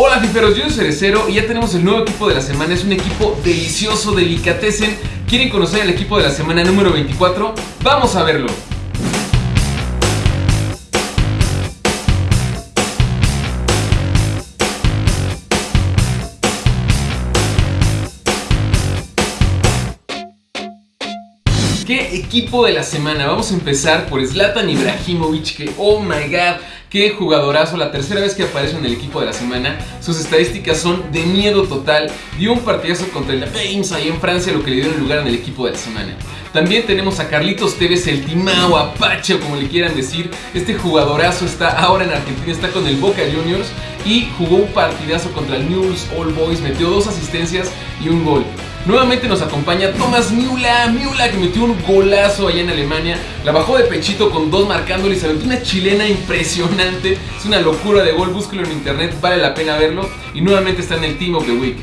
Hola fiferos, yo soy Cerecero y ya tenemos el nuevo equipo de la semana. Es un equipo delicioso, delicatessen. ¿Quieren conocer el equipo de la semana número 24? Vamos a verlo. ¿Qué equipo de la semana? Vamos a empezar por Zlatan Ibrahimovic, que oh my god, qué jugadorazo, la tercera vez que aparece en el equipo de la semana. Sus estadísticas son de miedo total. Dio un partidazo contra el Reims ahí en Francia, lo que le dio lugar en el equipo de la semana. También tenemos a Carlitos Tevez, el Timao, Apache o como le quieran decir. Este jugadorazo está ahora en Argentina, está con el Boca Juniors y jugó un partidazo contra el News All Boys, metió dos asistencias y un gol. Nuevamente nos acompaña Thomas Miula, Miula que metió un golazo allá en Alemania, la bajó de pechito con dos marcándole y se aventó una chilena impresionante, es una locura de gol, búsquelo en internet, vale la pena verlo. Y nuevamente está en el Team of the Week.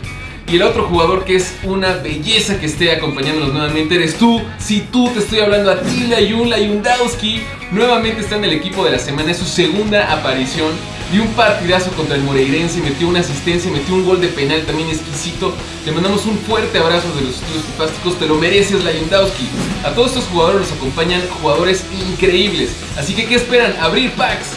Y el otro jugador que es una belleza que esté acompañándonos nuevamente eres tú. Si tú te estoy hablando a ti, Layun Layundowski, nuevamente está en el equipo de la semana, es su segunda aparición Dio un partidazo contra el Moreirense, metió una asistencia, metió un gol de penal también exquisito. Le mandamos un fuerte abrazo de los estudios fantásticos, te lo mereces, Layundowski. A todos estos jugadores nos acompañan jugadores increíbles. Así que, ¿qué esperan? Abrir packs.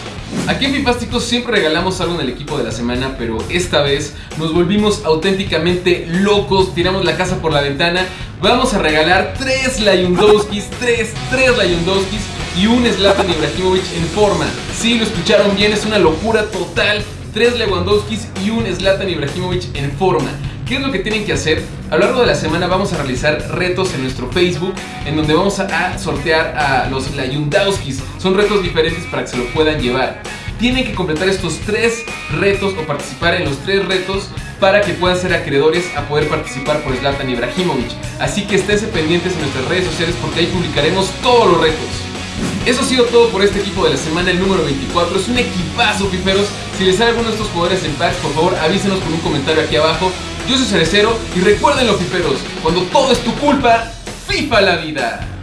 Aquí en Fipásticos siempre regalamos algo en el equipo de la semana, pero esta vez nos volvimos auténticamente locos, tiramos la casa por la ventana. Vamos a regalar tres Layundowskis, tres, tres Layundowskis y un Zlatan Ibrahimovic en forma. Sí, lo escucharon bien, es una locura total. Tres Lewandowskis y un Zlatan Ibrahimovic en forma. ¿Qué es lo que tienen que hacer? A lo largo de la semana vamos a realizar retos en nuestro Facebook en donde vamos a sortear a los Layundowskis. Son retos diferentes para que se lo puedan llevar. Tienen que completar estos tres retos o participar en los tres retos para que puedan ser acreedores a poder participar por Zlatan Ibrahimovic. Así que esténse pendientes en nuestras redes sociales porque ahí publicaremos todos los retos. Eso ha sido todo por este equipo de la semana, el número 24. Es un equipazo, fiferos. Si les sale alguno de estos jugadores en packs, por favor avísenos con un comentario aquí abajo. Yo soy Cerecero y recuerden los fiferos, cuando todo es tu culpa, FIFA la vida.